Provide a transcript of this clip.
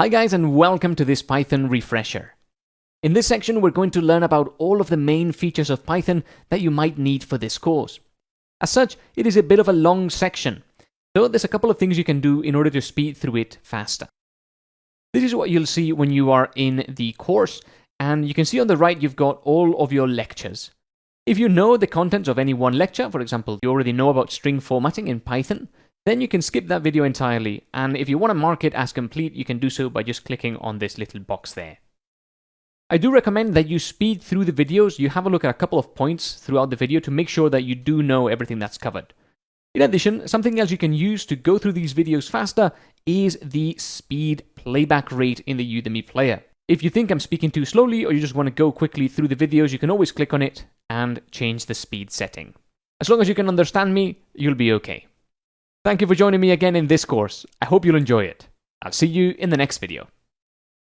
Hi guys and welcome to this Python refresher. In this section we're going to learn about all of the main features of Python that you might need for this course. As such, it is a bit of a long section, so there's a couple of things you can do in order to speed through it faster. This is what you'll see when you are in the course, and you can see on the right you've got all of your lectures. If you know the contents of any one lecture, for example, you already know about string formatting in Python, then you can skip that video entirely, and if you want to mark it as complete, you can do so by just clicking on this little box there. I do recommend that you speed through the videos, you have a look at a couple of points throughout the video to make sure that you do know everything that's covered. In addition, something else you can use to go through these videos faster is the speed playback rate in the Udemy player. If you think I'm speaking too slowly or you just want to go quickly through the videos, you can always click on it and change the speed setting. As long as you can understand me, you'll be okay. Thank you for joining me again in this course. I hope you'll enjoy it. I'll see you in the next video.